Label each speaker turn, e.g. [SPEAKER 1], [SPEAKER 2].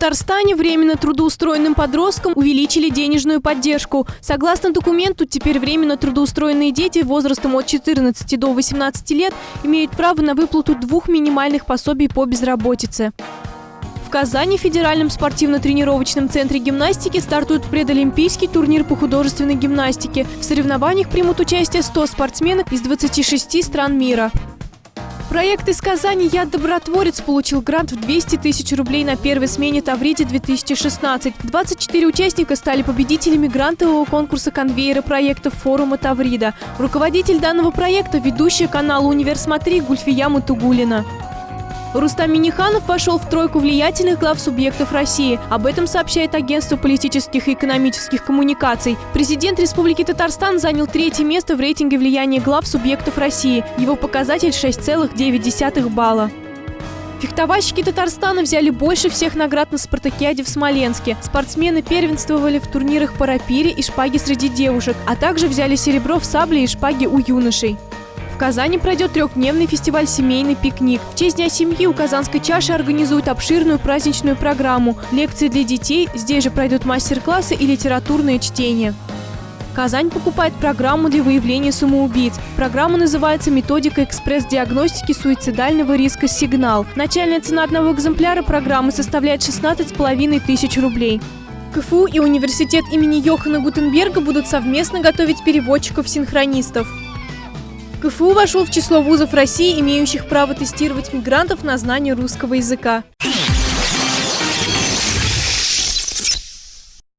[SPEAKER 1] Татарстане временно трудоустроенным подросткам увеличили денежную поддержку. Согласно документу, теперь временно трудоустроенные дети возрастом от 14 до 18 лет имеют право на выплату двух минимальных пособий по безработице. В Казани в Федеральном спортивно-тренировочном центре гимнастики стартует предолимпийский турнир по художественной гимнастике. В соревнованиях примут участие 100 спортсменок из 26 стран мира. Проект из Казани «Я добротворец» получил грант в 200 тысяч рублей на первой смене Тавриде-2016. 24 участника стали победителями грантового конкурса конвейера проектов форума Таврида. Руководитель данного проекта – ведущая канала «Универ Смотри» Гульфия Матугулина. Рустам Миниханов вошел в тройку влиятельных глав субъектов России. Об этом сообщает агентство политических и экономических коммуникаций. Президент Республики Татарстан занял третье место в рейтинге влияния глав субъектов России. Его показатель 6,9 балла. Фехтовальщики Татарстана взяли больше всех наград на спартакиаде в Смоленске. Спортсмены первенствовали в турнирах по рапире и шпаге среди девушек, а также взяли серебро в сабле и шпаге у юношей. Казани пройдет трехдневный фестиваль «Семейный пикник». В честь Дня семьи у Казанской чаши организуют обширную праздничную программу. Лекции для детей, здесь же пройдут мастер-классы и литературные чтения. Казань покупает программу для выявления самоубийц. Программа называется «Методика экспресс-диагностики суицидального риска «Сигнал». Начальная цена одного экземпляра программы составляет 16,5 тысяч рублей. КФУ и университет имени Йохана Гутенберга будут совместно готовить переводчиков-синхронистов. КФУ вошел в число вузов России, имеющих право тестировать мигрантов на знание русского языка.